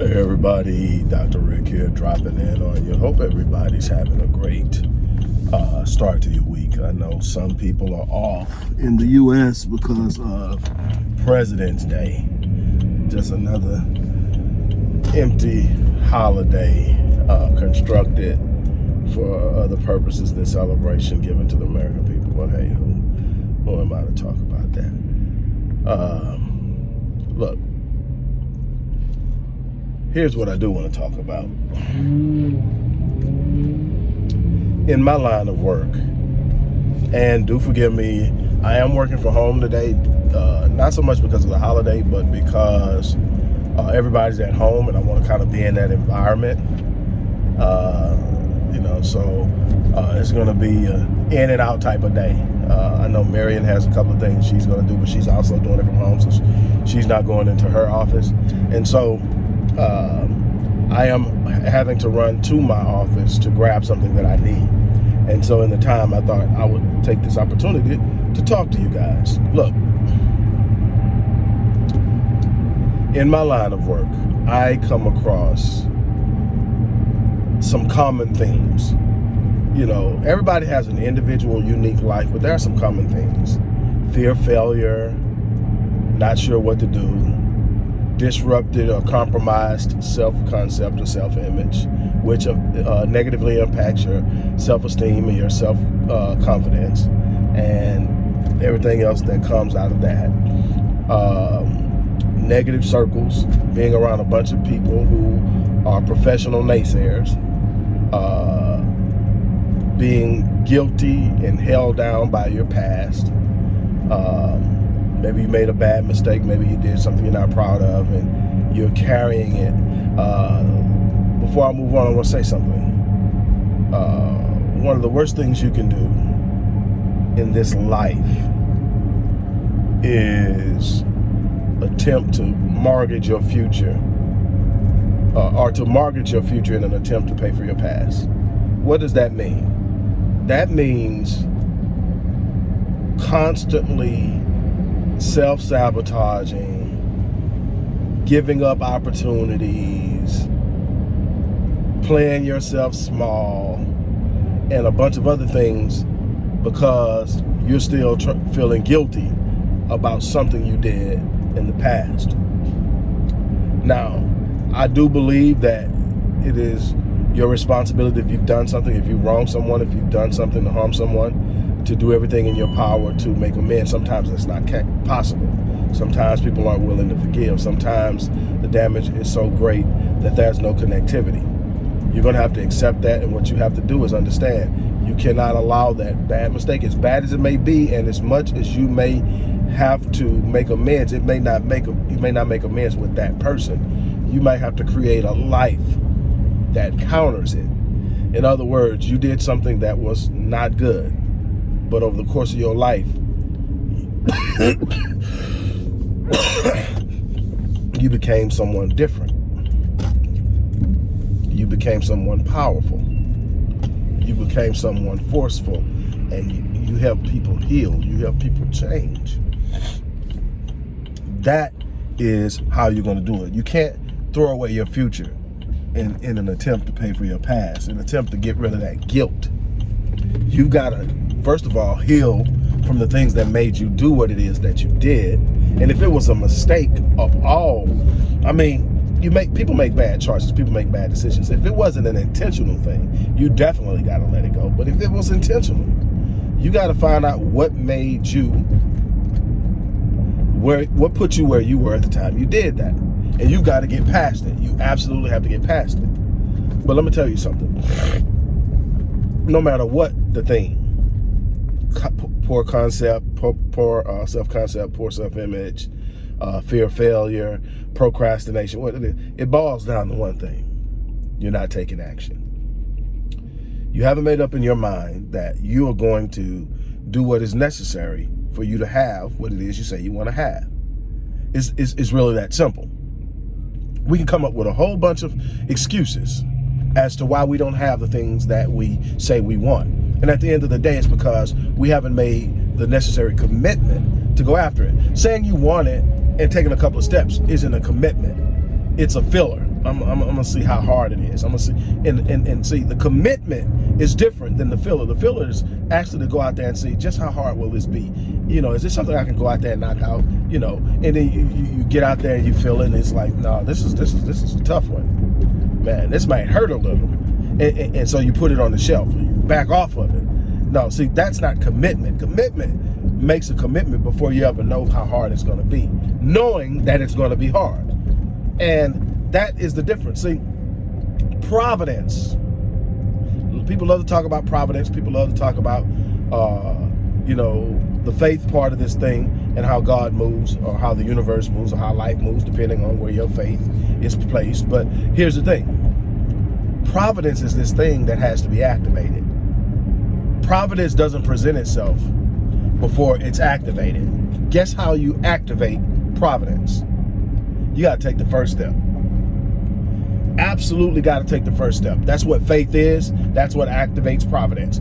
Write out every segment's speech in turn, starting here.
Hey everybody, Dr. Rick here dropping in on you. Hope everybody's having a great uh, start to your week. I know some people are off in the U.S. because of President's Day. Just another empty holiday uh, constructed for other purposes than celebration given to the American people. But hey, who, who am I to talk about that? Um, look, here's what I do want to talk about. In my line of work, and do forgive me, I am working from home today, uh, not so much because of the holiday, but because uh, everybody's at home and I want to kind of be in that environment. Uh, you know, so uh, it's going to be an in and out type of day. Uh, I know Marion has a couple of things she's going to do, but she's also doing it from home, so she's not going into her office. And so um, I am having to run to my office to grab something that I need. And so in the time, I thought I would take this opportunity to talk to you guys. Look, in my line of work, I come across some common themes. You know, everybody has an individual, unique life, but there are some common things. Fear failure, not sure what to do, disrupted or compromised self-concept or self-image, which uh, uh, negatively impacts your self-esteem and your self-confidence uh, and everything else that comes out of that. Um, negative circles, being around a bunch of people who are professional naysayers, uh, being guilty and held down by your past, um, Maybe you made a bad mistake. Maybe you did something you're not proud of and you're carrying it. Uh, before I move on, I want to say something. Uh, one of the worst things you can do in this life is attempt to mortgage your future uh, or to mortgage your future in an attempt to pay for your past. What does that mean? That means constantly self-sabotaging, giving up opportunities, playing yourself small, and a bunch of other things because you're still feeling guilty about something you did in the past. Now, I do believe that it is your responsibility if you've done something, if you wronged someone, if you've done something to harm someone, to do everything in your power to make amends. Sometimes it's not possible. Sometimes people aren't willing to forgive. Sometimes the damage is so great that there's no connectivity. You're going to have to accept that, and what you have to do is understand you cannot allow that bad mistake, as bad as it may be, and as much as you may have to make amends, it may not make you may not make amends with that person. You might have to create a life that counters it. In other words, you did something that was not good but over the course of your life, you became someone different. You became someone powerful. You became someone forceful. And you, you help people heal. You help people change. That is how you're going to do it. You can't throw away your future in, in an attempt to pay for your past, an attempt to get rid of that guilt. You've got to first of all, heal from the things that made you do what it is that you did. And if it was a mistake of all, I mean, you make people make bad choices, people make bad decisions. If it wasn't an intentional thing, you definitely got to let it go. But if it was intentional, you got to find out what made you where what put you where you were at the time you did that. And you got to get past it. You absolutely have to get past it. But let me tell you something. No matter what the thing, poor concept, poor, poor uh, self-concept, poor self-image, uh, fear of failure, procrastination. What it boils down to one thing. You're not taking action. You haven't made up in your mind that you are going to do what is necessary for you to have what it is you say you want to have. It's, it's, it's really that simple. We can come up with a whole bunch of excuses as to why we don't have the things that we say we want. And at the end of the day, it's because we haven't made the necessary commitment to go after it. Saying you want it and taking a couple of steps isn't a commitment. It's a filler. I'm, I'm, I'm, gonna see how hard it is. I'm gonna see and, and and see the commitment is different than the filler. The filler is actually to go out there and see just how hard will this be. You know, is this something I can go out there and knock out? You know, and then you, you, you get out there and you feel it, and it's like, no, this is this is this is a tough one. Man, this might hurt a little, and, and, and so you put it on the shelf. Back off of it. No, see, that's not commitment. Commitment makes a commitment before you ever know how hard it's going to be, knowing that it's going to be hard. And that is the difference. See, providence. People love to talk about providence. People love to talk about, uh, you know, the faith part of this thing and how God moves or how the universe moves or how life moves, depending on where your faith is placed. But here's the thing. Providence is this thing that has to be activated. Providence doesn't present itself before it's activated. Guess how you activate providence? You got to take the first step absolutely got to take the first step. That's what faith is. That's what activates providence.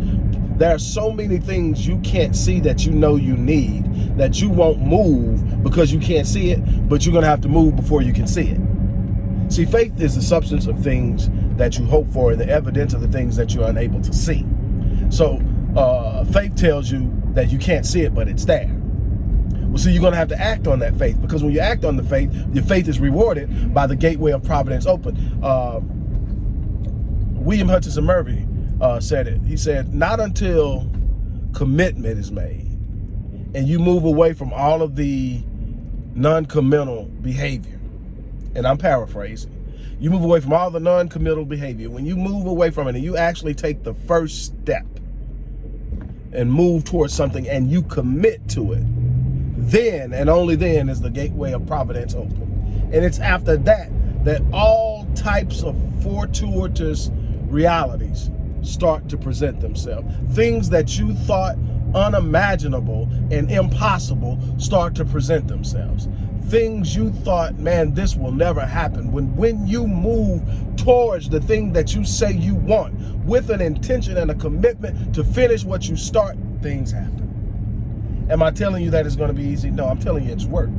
There are so many things you can't see that you know you need that you won't move because you can't see it, but you're going to have to move before you can see it. See, faith is the substance of things that you hope for and the evidence of the things that you're unable to see. So uh, faith tells you that you can't see it, but it's there. Well, see, you're going to have to act on that faith because when you act on the faith, your faith is rewarded by the gateway of providence open. Uh, William Hutchinson Murray uh, said it. He said, not until commitment is made and you move away from all of the non-committal behavior, and I'm paraphrasing, you move away from all the non-committal behavior. When you move away from it and you actually take the first step and move towards something and you commit to it, then and only then is the gateway of providence open. And it's after that that all types of fortuitous realities start to present themselves. Things that you thought unimaginable and impossible start to present themselves. Things you thought, man, this will never happen. When, when you move towards the thing that you say you want with an intention and a commitment to finish what you start, things happen. Am I telling you that it's going to be easy? No, I'm telling you it's work.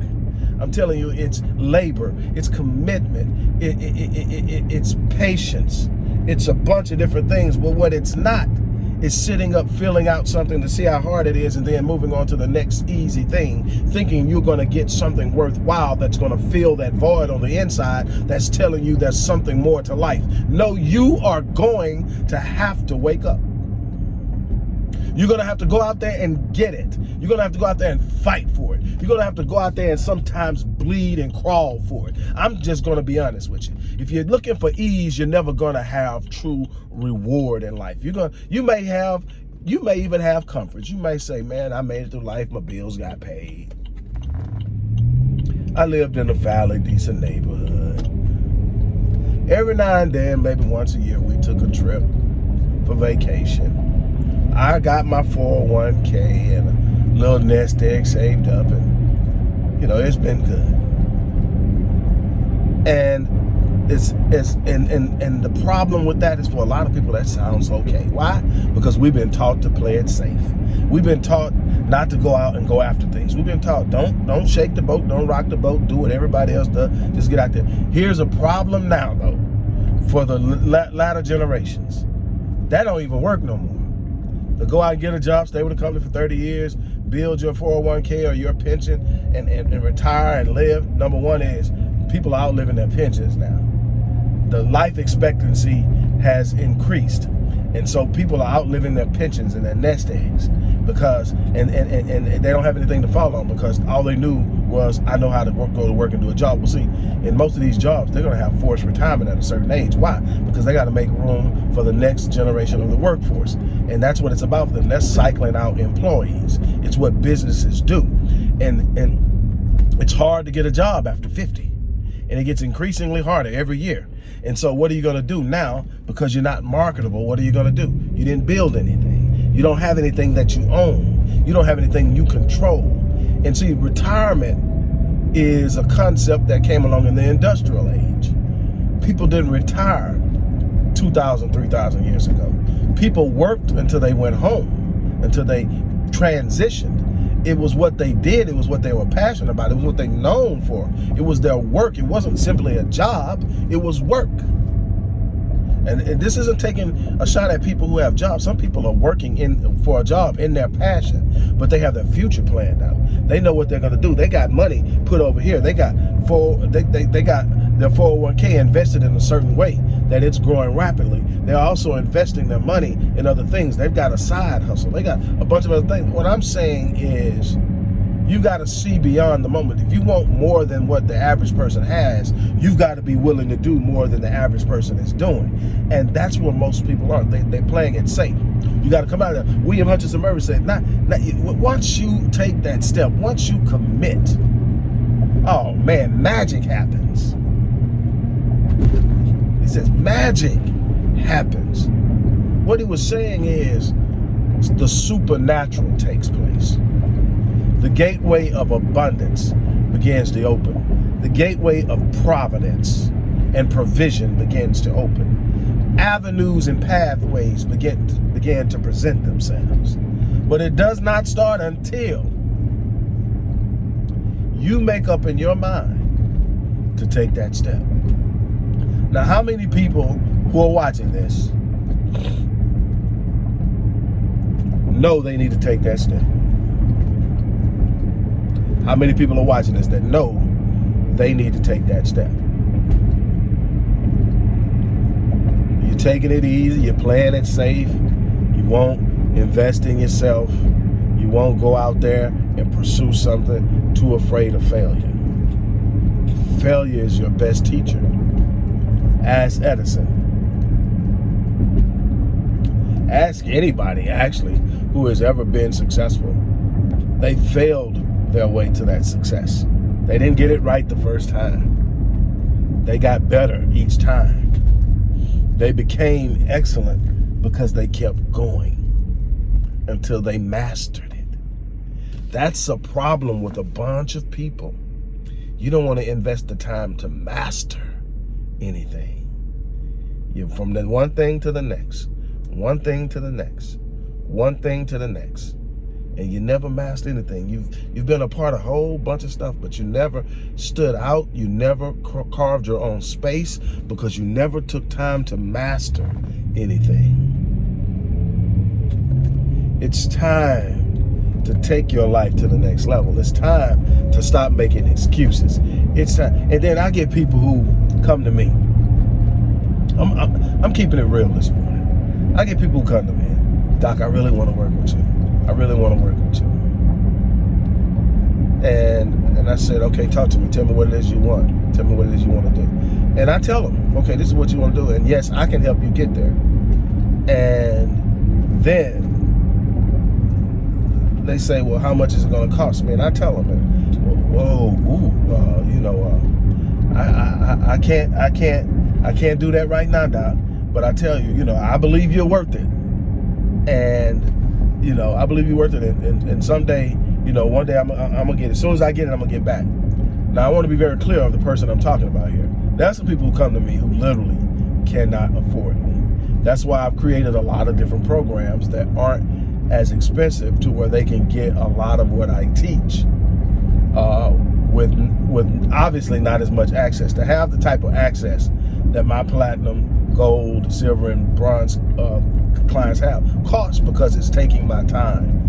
I'm telling you it's labor, it's commitment, it, it, it, it's patience. It's a bunch of different things. But what it's not is sitting up, filling out something to see how hard it is and then moving on to the next easy thing, thinking you're going to get something worthwhile that's going to fill that void on the inside that's telling you there's something more to life. No, you are going to have to wake up. You're going to have to go out there and get it. You're going to have to go out there and fight for it. You're going to have to go out there and sometimes bleed and crawl for it. I'm just going to be honest with you. If you're looking for ease, you're never going to have true reward in life. You're going to, you may have, you may even have comforts. You may say, man, I made it through life. My bills got paid. I lived in a fairly decent neighborhood. Every now and then, maybe once a year, we took a trip for vacation. I got my 401k and a little nest egg saved up and you know it's been good. And it's it's and and and the problem with that is for a lot of people that sounds okay. Why? Because we've been taught to play it safe. We've been taught not to go out and go after things. We've been taught don't don't shake the boat don't rock the boat do what everybody else does just get out there. Here's a problem now though for the latter generations. That don't even work no more go out and get a job, stay with a company for 30 years, build your 401k or your pension and, and, and retire and live. Number one is people are outliving their pensions now. The life expectancy has increased. And so people are outliving their pensions and their nest eggs because, and, and, and, and, they don't have anything to fall on because all they knew was, I know how to work, go to work and do a job. Well, see, in most of these jobs, they're going to have forced retirement at a certain age. Why? Because they got to make room for the next generation of the workforce. And that's what it's about for them. That's cycling out employees. It's what businesses do. And, and it's hard to get a job after 50 and it gets increasingly harder every year. And so what are you going to do now? Because you're not marketable, what are you going to do? You didn't build anything. You don't have anything that you own. You don't have anything you control. And see, retirement is a concept that came along in the industrial age. People didn't retire 2,000, 3,000 years ago. People worked until they went home, until they transitioned it was what they did. It was what they were passionate about. It was what they known for. It was their work. It wasn't simply a job. It was work. And, and, this isn't taking a shot at people who have jobs. Some people are working in for a job in their passion, but they have their future planned out. They know what they're going to do. They got money put over here. They got four. They, they, they got their 401k invested in a certain way that it's growing rapidly. They're also investing their money in other things. They've got a side hustle. They got a bunch of other things. What I'm saying is you got to see beyond the moment. If you want more than what the average person has, you've got to be willing to do more than the average person is doing. And that's where most people are. They, they're playing it safe. You got to come out of there. William Hutchinson Murray said, not, not, once you take that step, once you commit, oh man, magic happens. He says, magic happens. What he was saying is the supernatural takes place the gateway of abundance begins to open. The gateway of providence and provision begins to open. Avenues and pathways begin to, begin to present themselves. But it does not start until you make up in your mind to take that step. Now, how many people who are watching this know they need to take that step? How many people are watching this that know they need to take that step? You're taking it easy, you're playing it safe, you won't invest in yourself, you won't go out there and pursue something too afraid of failure. Failure is your best teacher. Ask Edison. Ask anybody, actually, who has ever been successful. They failed their way to that success. They didn't get it right the first time. They got better each time. They became excellent because they kept going until they mastered it. That's a problem with a bunch of people. You don't want to invest the time to master anything. You from the one thing to the next, one thing to the next, one thing to the next and you never mastered anything. You've you've been a part of a whole bunch of stuff, but you never stood out. You never carved your own space because you never took time to master anything. It's time to take your life to the next level. It's time to stop making excuses. It's time. And then I get people who come to me. I'm, I'm, I'm keeping it real this morning. I get people who come to me. Doc, I really want to work with you. I really want to work with you. And and I said, okay, talk to me. Tell me what it is you want. Tell me what it is you want to do. And I tell them, okay, this is what you want to do. And yes, I can help you get there. And then they say, well, how much is it going to cost me? And I tell them, whoa, ooh, uh, you know, uh, I, I, I can't, I can't, I can't do that right now, Doc. But I tell you, you know, I believe you're worth it. And you know, I believe you're worth it. And, and, and someday, you know, one day I'm, I'm gonna get it. As soon as I get it, I'm gonna get back. Now, I want to be very clear of the person I'm talking about here. That's the people who come to me who literally cannot afford me. That's why I've created a lot of different programs that aren't as expensive to where they can get a lot of what I teach uh, with with obviously not as much access. To have the type of access that my platinum, gold, silver, and bronze uh, clients have costs because it's taking my time.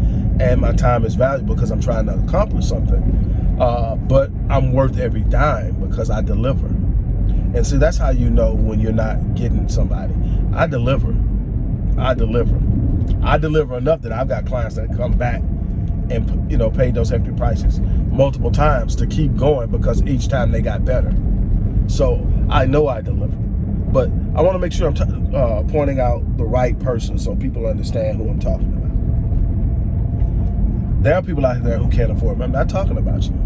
And my time is valuable because I'm trying to accomplish something. Uh, but I'm worth every dime because I deliver. And see that's how you know when you're not getting somebody. I deliver. I deliver. I deliver enough that I've got clients that come back and you know pay those hefty prices multiple times to keep going because each time they got better. So I know I deliver but I want to make sure I'm uh, pointing out the right person so people understand who I'm talking about. There are people out there who can't afford me. I'm not talking about you.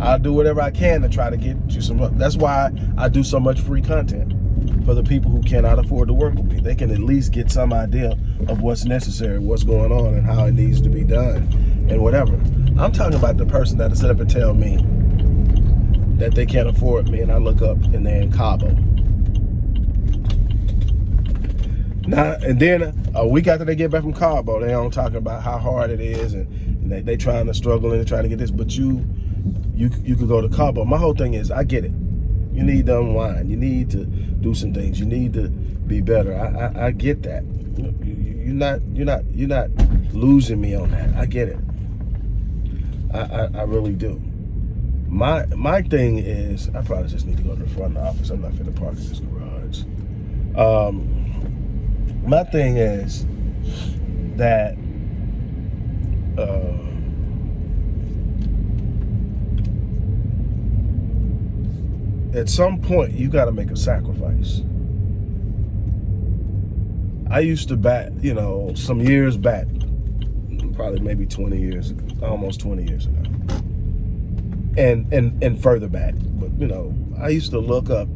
I'll do whatever I can to try to get you some. That's why I do so much free content for the people who cannot afford to work with me. They can at least get some idea of what's necessary, what's going on, and how it needs to be done, and whatever. I'm talking about the person that'll sit up and tell me that they can't afford me, and I look up and they're in Cabo Now and then a week after they get back from Cabo, they don't talk about how hard it is and, and they they trying to struggle and trying to get this. But you you you could go to Cabo. My whole thing is I get it. You need to unwind. You need to do some things. You need to be better. I I, I get that. You, you're not you're not you're not losing me on that. I get it. I, I, I really do. My my thing is I probably just need to go to the front of the office. I'm not finna park in this garage. Um, my thing is that uh, at some point you got to make a sacrifice. I used to bat, you know, some years back, probably maybe 20 years, almost 20 years ago, and and and further back. But you know, I used to look up,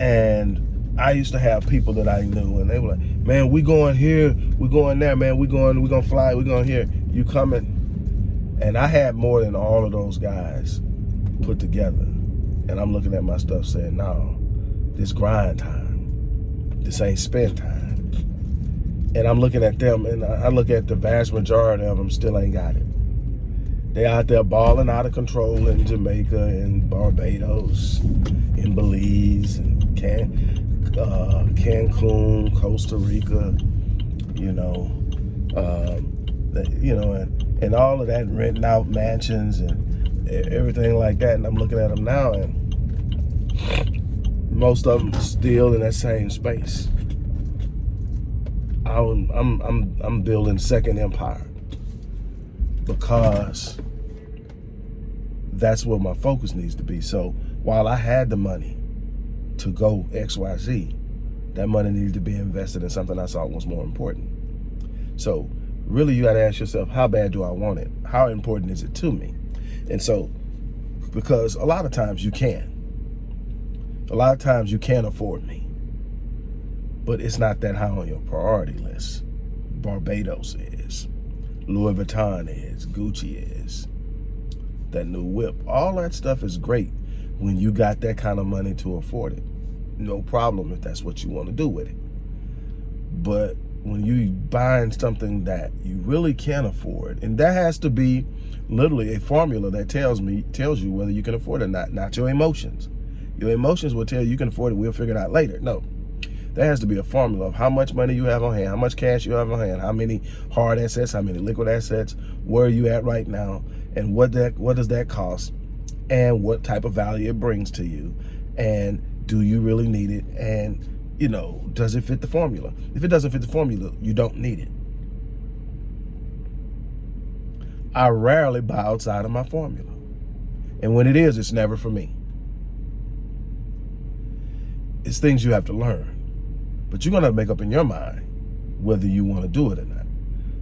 and I used to have people that I knew, and they were like, "Man, we going here, we going there, man, we going, we gonna fly, we going here. You coming?" And I had more than all of those guys put together. And I'm looking at my stuff saying, no, this grind time. This ain't spend time. And I'm looking at them and I look at the vast majority of them still ain't got it. They out there balling out of control in Jamaica and Barbados, in Belize, and Can, uh, Cancun, Costa Rica, you know, um, you know, and, and all of that renting out mansions and everything like that. And I'm looking at them now, and most of them still in that same space. I'm I'm I'm I'm building second empire because that's where my focus needs to be. So while I had the money to go X Y Z, that money needed to be invested in something I thought was more important. So really you got to ask yourself, how bad do I want it? How important is it to me? And so, because a lot of times you can. A lot of times you can't afford me. But it's not that high on your priority list. Barbados is. Louis Vuitton is. Gucci is. That new whip. All that stuff is great when you got that kind of money to afford it. No problem if that's what you want to do with it. But when you buying something that you really can't afford, and that has to be literally a formula that tells me tells you whether you can afford it or not, not your emotions. Your emotions will tell you you can afford it, we'll figure it out later. No. There has to be a formula of how much money you have on hand, how much cash you have on hand, how many hard assets, how many liquid assets, where are you at right now, and what that what does that cost, and what type of value it brings to you, and do you really need it, and you know, does it fit the formula? If it doesn't fit the formula, you don't need it. I rarely buy outside of my formula. And when it is, it's never for me. It's things you have to learn. But you're to make up in your mind whether you want to do it or not.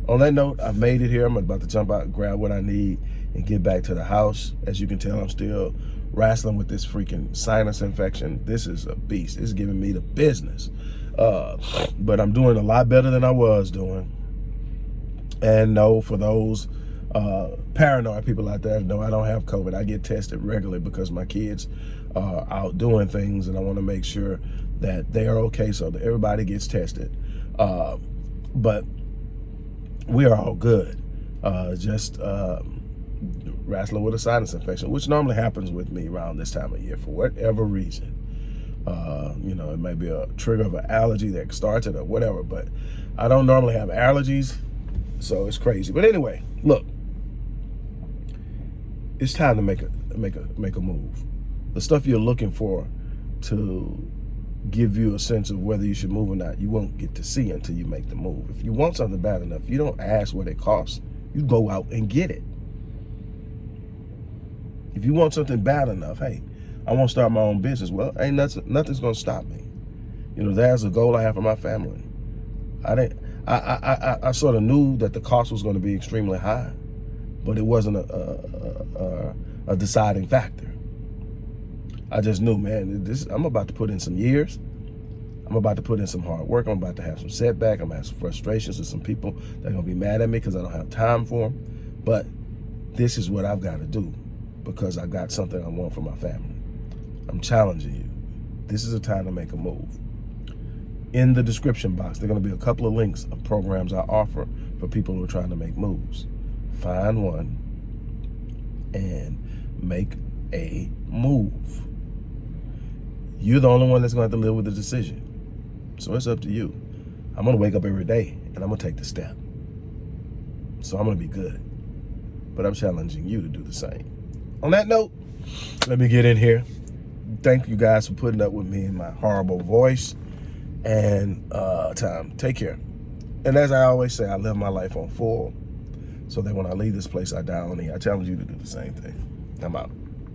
On that note, I've made it here. I'm about to jump out, grab what I need, and get back to the house. As you can tell, I'm still wrestling with this freaking sinus infection. This is a beast. It's giving me the business. Uh, but I'm doing a lot better than I was doing. And no, for those uh, paranoid people out there, no, I don't have COVID. I get tested regularly because my kids are out doing things and I want to make sure that they are okay so that everybody gets tested. Uh, but we are all good. Uh, just um, wrestling with a sinus infection, which normally happens with me around this time of year for whatever reason. Uh, you know, it may be a trigger of an allergy that starts it or whatever, but I don't normally have allergies, so it's crazy. But anyway, look, it's time to make a make a make a move. The stuff you're looking for to give you a sense of whether you should move or not, you won't get to see until you make the move. If you want something bad enough, you don't ask what it costs. You go out and get it. If you want something bad enough, hey, I want to start my own business. Well, ain't nothing, nothing's going to stop me. You know, there's a goal I have for my family. I didn't, I, I, I, I sort of knew that the cost was going to be extremely high, but it wasn't a, a, a, a deciding factor. I just knew, man, this I'm about to put in some years. I'm about to put in some hard work. I'm about to have some setback. I'm gonna have some frustrations with some people that are gonna be mad at me because I don't have time for them. But this is what I've got to do because I got something I want for my family. I'm challenging you. This is a time to make a move. in the description box, there are going to be a couple of links of programs I offer for people who are trying to make moves. Find one and make a move. You're the only one that's going to have to live with the decision. So it's up to you. I'm going to wake up every day and I'm going to take the step. So I'm going to be good. But I'm challenging you to do the same. On that note, let me get in here. Thank you guys for putting up with me and my horrible voice and uh, time. Take care. And as I always say, I live my life on full so that when I leave this place, I die on it. I challenge you to do the same thing. I'm out.